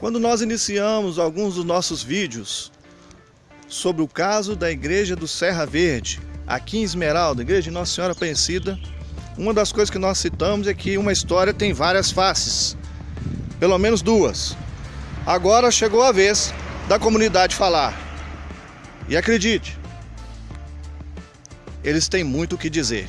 Quando nós iniciamos alguns dos nossos vídeos sobre o caso da igreja do Serra Verde, aqui em Esmeralda, igreja de Nossa Senhora Aparecida, uma das coisas que nós citamos é que uma história tem várias faces, pelo menos duas. Agora chegou a vez da comunidade falar. E acredite, eles têm muito o que dizer.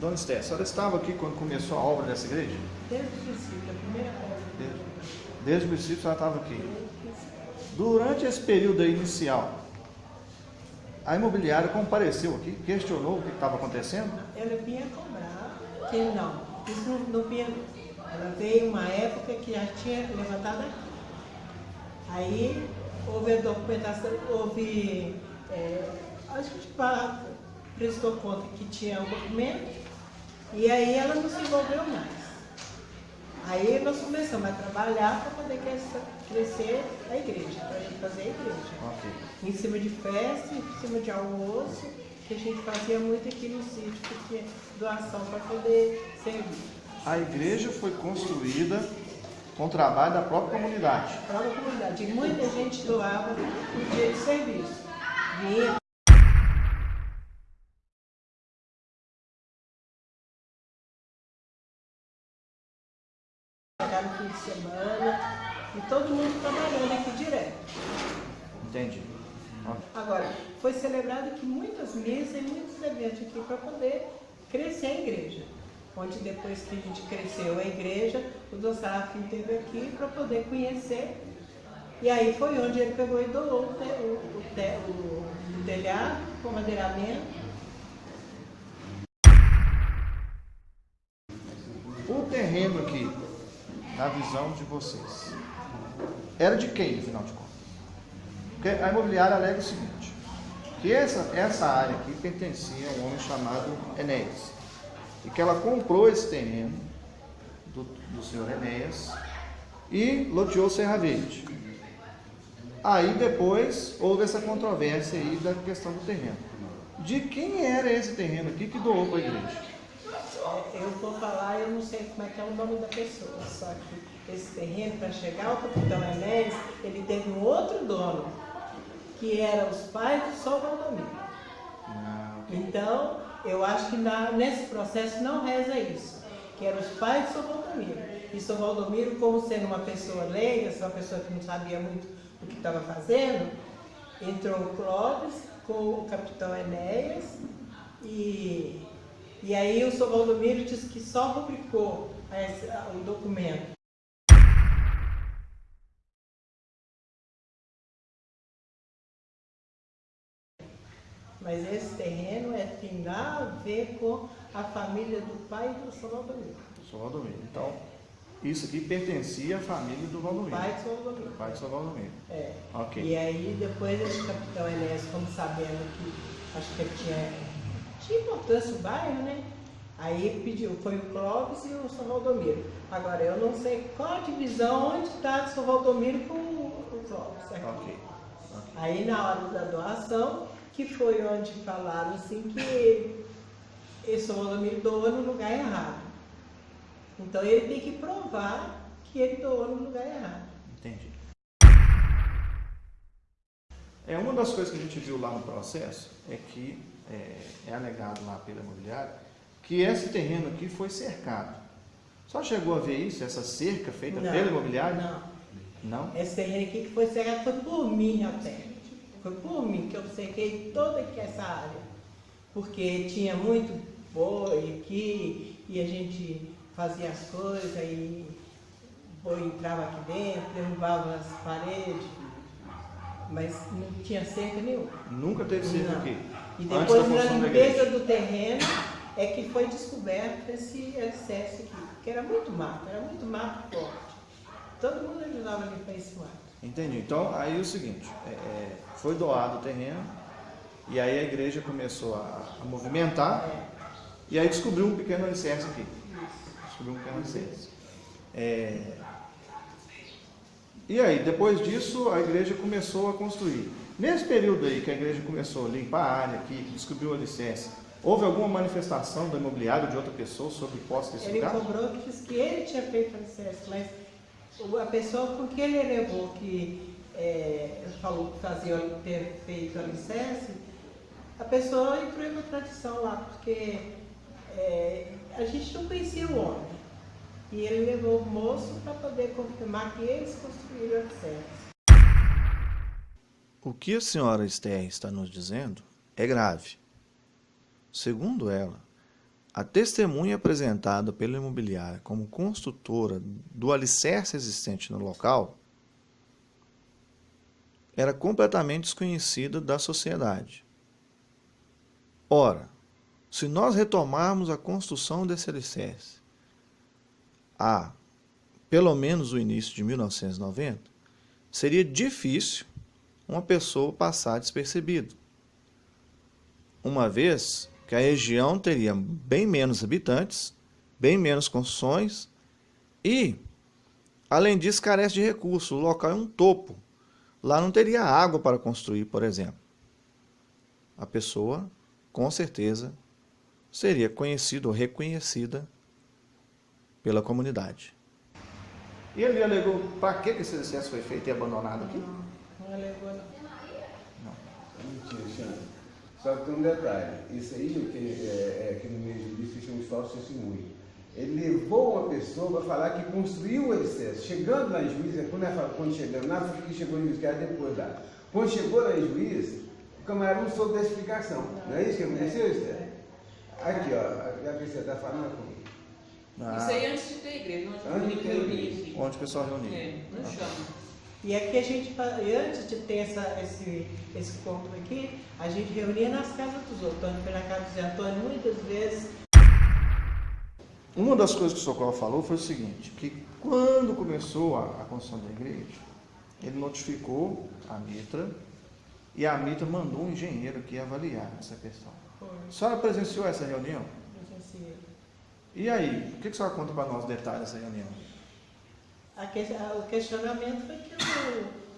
Dona Esté, a senhora estava aqui quando começou a obra dessa igreja? Desde o princípio, a primeira obra. Desde, desde o princípio a senhora estava aqui. Durante esse período inicial, a imobiliária compareceu aqui, questionou o que estava acontecendo? Ela vinha cobrar, que não, isso não, não vinha. Ela veio uma época que já tinha levantado aqui. Aí houve a documentação, houve. É, a gente prestou conta que tinha o documento e aí ela não se envolveu mais. Aí nós começamos a trabalhar para poder crescer a igreja, para a gente fazer a igreja. Ok. Em cima de festa, em cima de almoço, que a gente fazia muito aqui no sítio, porque doação para poder servir. A igreja foi construída com o trabalho da própria comunidade. A própria comunidade. E muita gente doava no dia de serviço. Vinha no fim de semana e todo mundo trabalhando aqui direto. Entendi. Agora, foi celebrado aqui muitas missas e muitos eventos aqui para poder crescer a igreja. Onde depois que a gente cresceu a igreja, o Dom Serafim esteve aqui para poder conhecer. E aí foi onde ele pegou e doou o, te, o, te, o, o telhado, o madeiramento. O terreno aqui, na visão de vocês, era de quem, afinal de contas? Porque a imobiliária alega o seguinte, que essa, essa área aqui pertencia a um homem chamado Enéas, e que ela comprou esse terreno do, do senhor Enéas e loteou Serra Verde. Aí depois houve essa controvérsia aí da questão do terreno. De quem era esse terreno aqui que doou para a igreja? Eu vou falar, eu não sei como é que é o nome da pessoa, só que esse terreno, para chegar ao capitão Enéas, ele teve um outro dono, que eram os pais de São Valdomiro. Ah, Então, eu acho que na, nesse processo não reza isso, que eram os pais de São Valdomiro. E São Valdomiro, como sendo uma pessoa leiga, uma pessoa que não sabia muito o que estava fazendo, entrou o Clóvis com o capitão Enéas e e aí o São Valdomiro disse que só rubricou o documento. Mas esse terreno é, tem a ver com a família do pai do São Valdomiro. São Valdomiro. Então, isso aqui pertencia à família do Valdomiro. Pai de São Valdomiro. Pai de São Valdomiro. É. Ok. E aí depois esse capitão Enéas, como sabendo que acho que ele tinha, tinha importância o bairro, né? Aí pediu, foi o Clóvis e o São Valdomiro. Agora, eu não sei qual a divisão, onde está o São Valdomiro com o Clóvis. Aqui. Ok. Aí na hora da doação, que foi onde falaram assim que esse São Valdomiro doou no lugar errado. Então ele tem que provar que ele doou no lugar errado. Entendi. É, uma das coisas que a gente viu lá no processo é que é, é alegado lá pela imobiliária que esse terreno aqui foi cercado. Só chegou a ver isso, essa cerca feita Não, pela imobiliária? Não. Não? Esse terreno aqui que foi cercado foi por mim até. Foi por mim que eu cerquei toda essa área. Porque tinha muito boi aqui e a gente fazia as coisas e ou entrava aqui dentro, derrubava as paredes, mas não tinha cerca nenhuma. Nunca teve cerca Não. aqui. E depois, na limpeza do terreno, é que foi descoberto esse alicerce aqui. Porque era muito mato, era muito mato forte. Todo mundo ajudava a limpar esse mato. Entendi. Então, aí é o seguinte, é, é, foi doado o terreno, e aí a igreja começou a, a movimentar, É, e aí descobriu um pequeno alicerce aqui. isso. Descobriu um pequeno alicerce. É, e aí, depois disso, a igreja começou a construir. Nesse período aí que a igreja começou a limpar a área aqui, que descobriu o alicerce, houve alguma manifestação do imobiliário de outra pessoa sobre posse desse Ele lugar? cobrou que disse que ele tinha feito o alicerce, mas a pessoa com que ele levou, que é, falou que fazia ter feito o alicerce, a pessoa entrou em contradição lá, porque é, a gente não conhecia o homem. E ele levou o moço para poder confirmar que eles construíram o alicerce. O que a senhora Esther está nos dizendo é grave. Segundo ela, a testemunha apresentada pela imobiliária como construtora do alicerce existente no local era completamente desconhecida da sociedade. Ora, se nós retomarmos a construção desse alicerce a pelo menos o início de 1990, seria difícil uma pessoa passar despercebido. Uma vez que a região teria bem menos habitantes, bem menos construções e, além disso, carece de recursos. O local é um topo. Lá não teria água para construir, por exemplo. A pessoa, com certeza, seria conhecida ou reconhecida pela comunidade. E ele alegou para que esse excesso foi feito e abandonado aqui? Não, não alegou não. Mentira. Só que tem um detalhe. Isso aí, o que é, é, aqui no meio jurídico, chama de falso testemunho. Ele levou uma pessoa para falar que construiu o alicerce. Chegando lá em juiz, é quando, ela, quando chegando lá, foi que chegou em juiz, que era depois lá. Quando chegou lá em juiz, o camarada não soube da explicação. Não, é isso que aconteceu, Esther? Aqui, ó, a que você está falando comigo. Ah, Isso aí antes de ter igreja, Antes onde de de ter reunir igreja. onde o pessoal reunia. É, no chão. E aqui a gente, antes de ter essa, esse, esse corpo aqui, a gente reunia nas casas dos outros. Antônio foi na casa do Zé Antônio muitas vezes. Uma das coisas que o Socorro falou foi o seguinte, que quando começou a, a construção da igreja, ele notificou a Mitra e a Mitra mandou um engenheiro aqui avaliar essa questão. Foi, A senhora presenciou essa reunião? presenciei. E aí, o que que a senhora conta para nós detalhes dessa reunião? A que- a- o questionamento foi que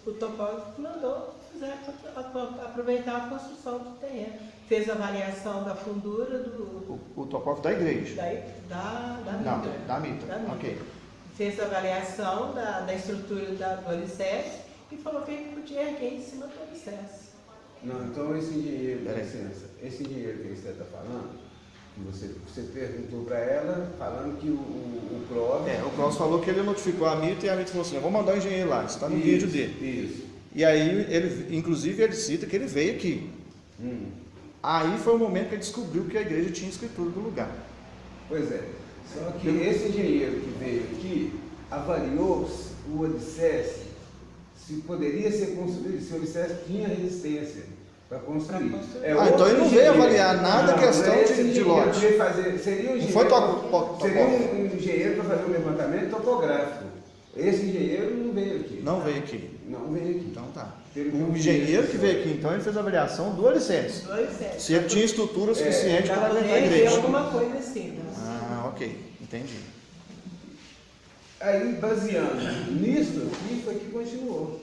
o, o topógrafo mandou a- aproveitar a construção do terreno. Fez a avaliação da fundura do, O, o topógrafo da igreja? da, da, da Não, mitra. da Mitra. Da mitra. Ok. Fez a avaliação da, da estrutura da, do alicerce e falou que ele podia erguer em cima do alicerce. Não, então esse Peraí. licença, esse engenheiro que você está falando, você, você perguntou para ela, falando que o, o, o Clóvis... É, o Klaus falou que ele notificou a Mitra e a Mitra falou assim, eu vou mandar o engenheiro lá, isso está no Isso, vídeo dele. Isso. E aí, ele, inclusive, ele cita que ele veio aqui. Hum. Aí foi o momento que ele descobriu que a igreja tinha escritura do lugar. Pois é. Só que esse engenheiro que veio aqui avaliou o alicerce, se poderia ser construído, se o alicerce tinha resistência para construir. É Ah, então ele não veio avaliar nada Não, questão não é de- de lote. fazer, seria um Não engenheiro, foi topo- to- seria topógrafo. um engenheiro para fazer um levantamento topográfico. Esse engenheiro não veio aqui. Não veio aqui. Não veio aqui. Então tá. Pelo O vi, engenheiro que veio aqui, então, ele fez a avaliação do alicerce. Do alicerce. Se ele tinha estrutura suficiente Pra para aguentar a igreja. alguma coisa assim. né? Ah, ok. Entendi. Aí, baseando nisso aqui, foi que continuou.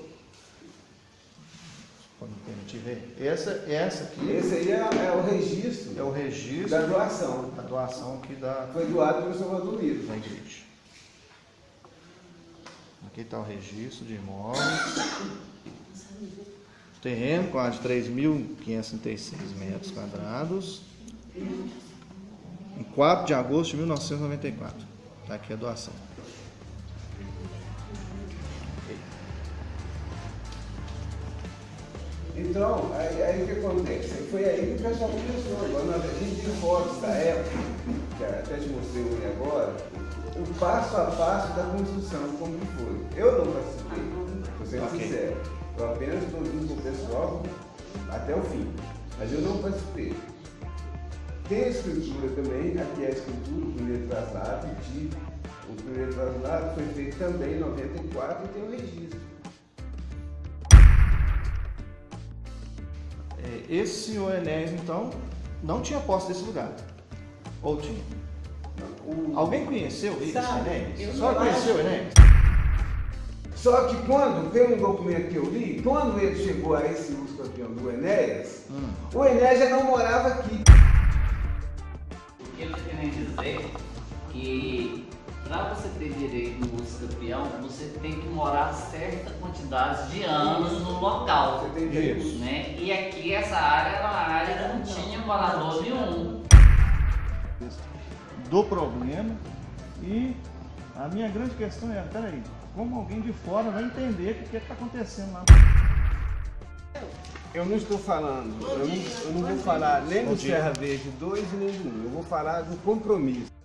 Pode me permitir ver? Essa, essa aqui Esse aí é, é o registro é o registro da doação. da doação aqui da, Foi doado pelo Salvador Livre. da igreja. Aqui está o registro de imóveis. Terreno com a de 3.536 metros quadrados. Em 4 de agosto de 1994. Está aqui a doação. Então, aí, aí o que acontece? Foi aí que o pessoal começou. Agora, nós- a gente tem fotos da época, que até te mostrei um agora. o passo a passo da construção, como que foi. Eu não participei, vou ser Ok. sincero. Eu apenas estou junto com o pessoal até o fim. Mas eu não participei. Tem a escritura também, aqui é a escritura, o primeiro traslado, de, o primeiro traslado foi feito também em 94 e tem o registro. Esse senhor Enéas, então, não tinha posse desse lugar. Ou tinha? O- Alguém conheceu esse Sabe, Enéas? eu Só conheceu o acho. Enéas? Só que quando, tem um documento que eu li, quando ele chegou a esse uso campeão do Enéas, Hum. o Enéas já não morava aqui. O que querendo dizer que para você ter direito no uso campeão, você tem que morar certa quantidade de anos no local. Você tem direito. Né? E aqui essa área era uma área que não tinha morador nenhum. do problema e a minha grande questão é, peraí, como alguém de fora vai entender o que está acontecendo lá? Eu não estou falando, eu não, eu não vou falar nem Bom do dia. Serra Verde 2 e nem do 1, eu vou falar do compromisso.